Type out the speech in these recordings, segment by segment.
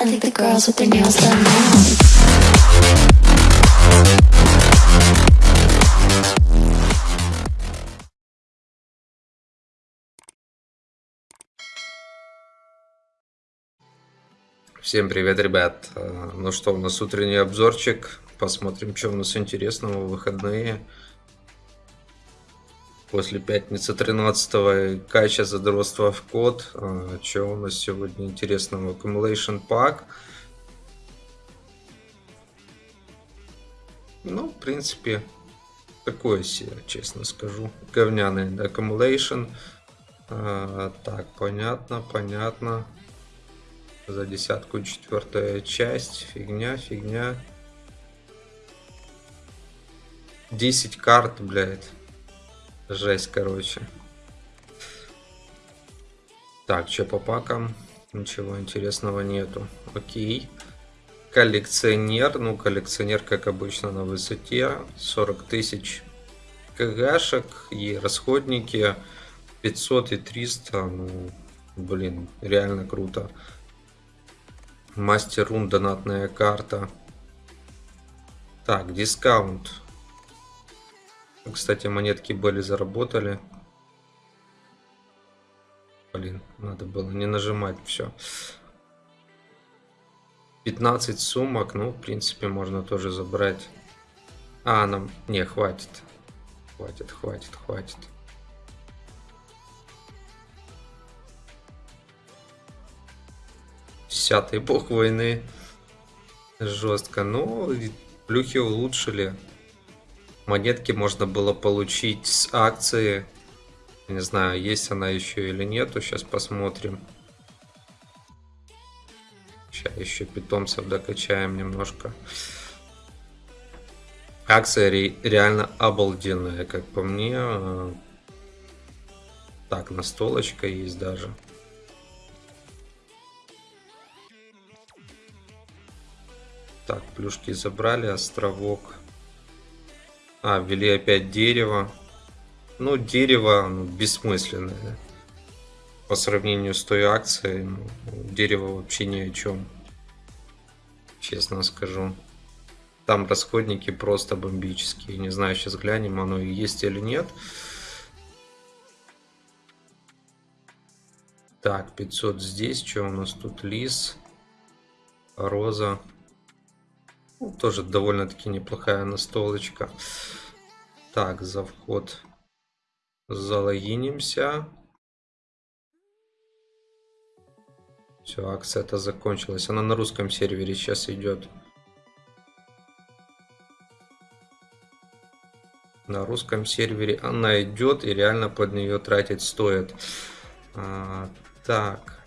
I think the girls with their nails done now. Всем привет, ребят. Э, Ну что, у нас утренний обзорчик. Посмотрим, что у нас интересного в выходные. После пятницы 13 кача задротства в код. Что у нас сегодня интересного? Accumulation Pack. Ну, в принципе, такое себе, честно скажу. Говняный Accumulation. А, Так, понятно, понятно. За десятку четвертая часть. Фигня, фигня. 10 карт, блядь. Жесть, короче. Так, что по пакам? Ничего интересного нету. Окей. Коллекционер. Ну, коллекционер, как обычно, на высоте. 40 тысяч кгшек и расходники 500 и 300. Ну, блин, реально круто. Мастер рун, донатная карта. Так, дискаунт. Кстати, монетки были заработали. Блин, надо было не нажимать все. 15 сумок, ну, в принципе, можно тоже забрать. А, нам... Не, хватит. Хватит, хватит, хватит. Десятый бог войны. Жестко. Ну, плюхи улучшили. Монетки можно было получить с акции. Не знаю, есть она еще или нету. Сейчас посмотрим. Сейчас еще питомцев докачаем немножко. Акция ре реально обалденная, как по мне. Так, настолочка есть даже. Так, плюшки забрали, островок. А, ввели опять дерево. Ну, дерево ну, бессмысленное. По сравнению с той акцией, ну, дерево вообще ни о чем. Честно скажу. Там расходники просто бомбические. Не знаю, сейчас глянем, оно и есть или нет. Так, 500 здесь. Что у нас тут? Лис. Роза. Тоже довольно-таки неплохая настолочка. Так, за вход залогинимся. Все, акция это закончилась. Она на русском сервере сейчас идет. На русском сервере она идет и реально под нее тратить стоит. А, так.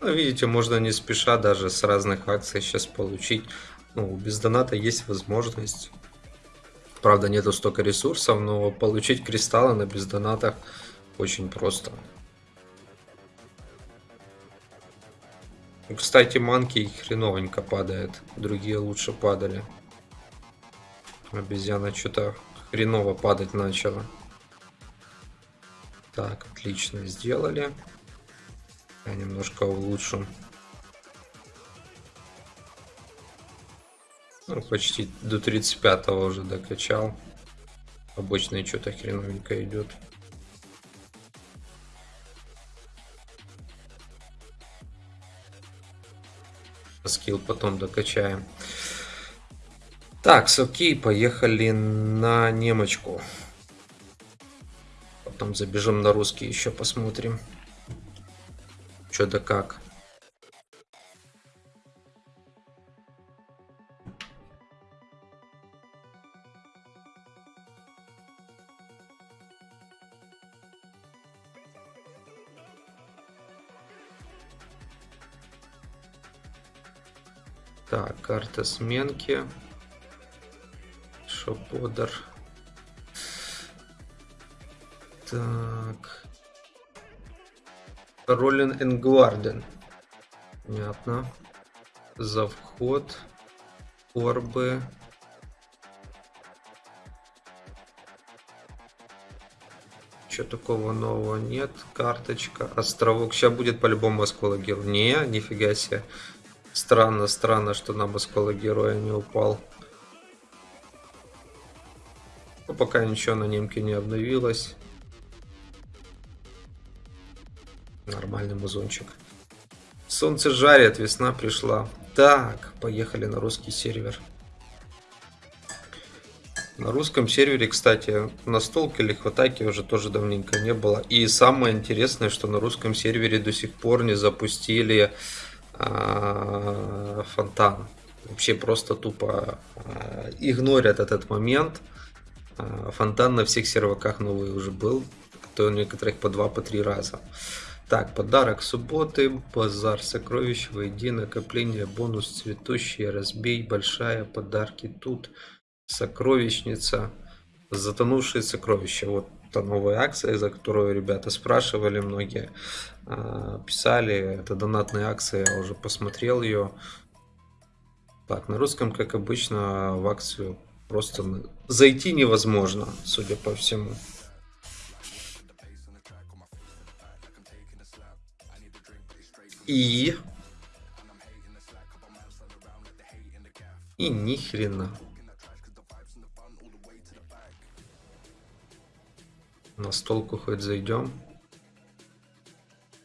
Ну, видите, можно не спеша даже с разных акций сейчас получить. Ну, без доната есть возможность. Правда, нету столько ресурсов, но получить кристаллы на бездонатах очень просто. Кстати, манки хреновенько падает. Другие лучше падали. Обезьяна что-то хреново падать начала. Так, отлично сделали. Я немножко улучшу. Ну, почти до 35 уже докачал. Обычное что-то хреновенько идет. Скилл потом докачаем. Так, окей, поехали на немочку. Потом забежим на русский еще посмотрим. Что да как. Так, карта сменки. Шоподер. Так. Роллин Энгварден. Понятно. За вход. Орбы. Ничего такого нового нет. Карточка. Островок. Сейчас будет по-любому осколок героя. Не, нифига себе. Странно, странно, что нам осколок героя не упал. Ну, пока ничего на немке не обновилось. Нормальный музончик. Солнце жарит, весна пришла. Так, поехали на русский сервер. На русском сервере, кстати, настолки или хватайки уже тоже давненько не было. И самое интересное, что на русском сервере до сих пор не запустили э, фонтан. Вообще просто тупо э, игнорят этот момент. Э, фонтан на всех серваках новый уже был. То у некоторых по два, по три раза. Так, подарок субботы, базар сокровищ, войди, накопление, бонус цветущий, разбей, большая, подарки тут сокровищница, затонувшие сокровища. Вот та новая акция, за которую ребята спрашивали многие, а, писали. Это донатная акция, я уже посмотрел ее. Так, на русском, как обычно, в акцию просто зайти невозможно, судя по всему. И... И ни хрена. На столку хоть зайдем.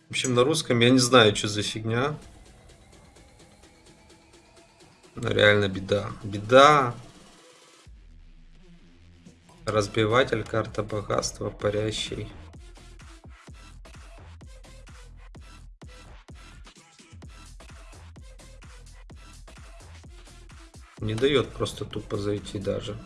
В общем, на русском я не знаю, что за фигня. Но реально беда. Беда. Разбиватель, карта богатства, парящий. Не дает просто тупо зайти даже.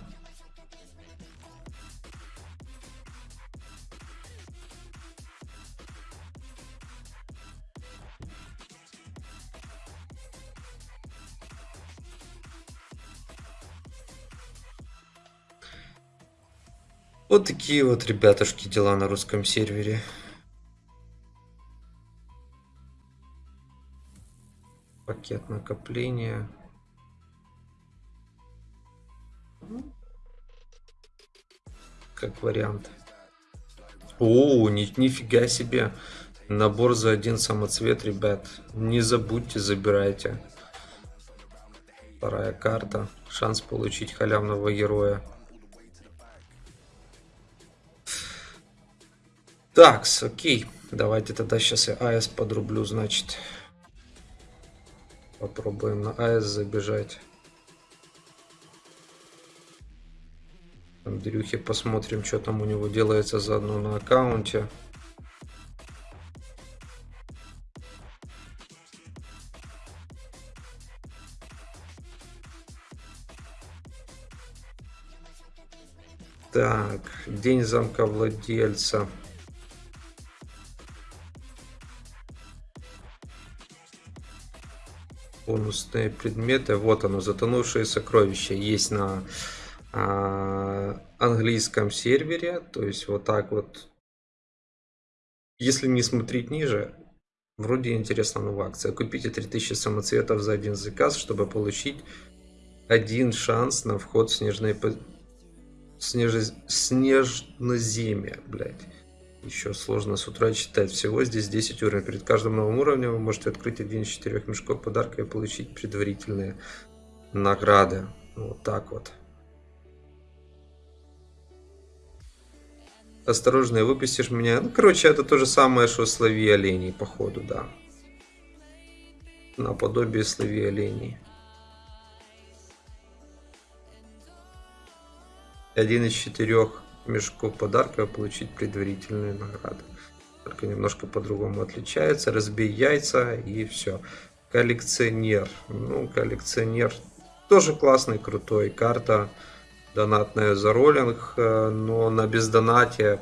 Вот такие вот, ребятушки, дела на русском сервере. Пакет накопления. Как вариант. О, ни, нифига себе. Набор за один самоцвет, ребят. Не забудьте, забирайте. Вторая карта. Шанс получить халявного героя. Так, окей. Давайте тогда сейчас я АС подрублю, значит. Попробуем на АС забежать. Андрюхе посмотрим, что там у него делается заодно на аккаунте. Так, день замка владельца. бонусные предметы. Вот оно, затонувшие сокровища. Есть на английском сервере. То есть вот так вот. Если не смотреть ниже, вроде интересна новая акция. Купите 3000 самоцветов за один заказ, чтобы получить один шанс на вход в снежное снеж... снежноземье, блядь. Еще сложно с утра читать. Всего здесь 10 уровней. Перед каждым новым уровнем вы можете открыть один из четырех мешков подарка и получить предварительные награды. Вот так вот. Осторожно, выпустишь меня. Ну, короче, это то же самое, что слови оленей, походу, да. Наподобие слови оленей. Один из четырех мешков подарка получить предварительные награды. Только немножко по-другому отличается. Разбей яйца и все. Коллекционер. Ну, коллекционер тоже классный, крутой. Карта донатная за роллинг, э, но на бездонате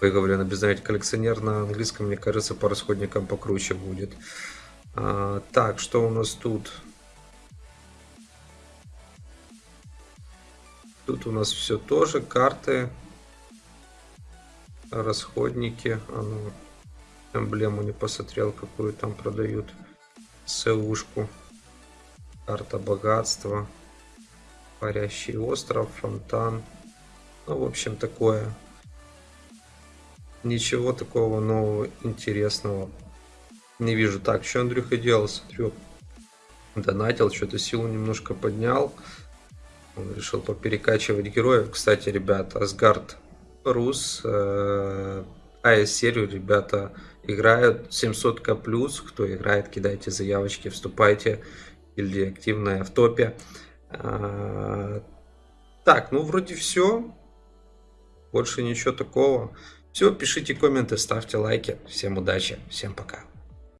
Ой, говорю, на бездонате коллекционер на английском, мне кажется, по расходникам покруче будет. А, так, что у нас тут? Тут у нас все тоже карты, расходники. А ну, эмблему не посмотрел, какую там продают. СУшку. Карта богатства. Парящий остров, фонтан. Ну, в общем, такое. ничего такого нового, интересного не вижу. Так, что Андрюха делал? Смотрю, донатил, что-то силу немножко поднял. Он решил поперекачивать героев. Кстати, ребята, Асгард Рус, э, АС-серию ребята играют 700к плюс. Кто играет, кидайте заявочки, вступайте. Или активная в топе. Э, так, ну вроде все. Больше ничего такого. Все, пишите комменты, ставьте лайки. Всем удачи, всем пока.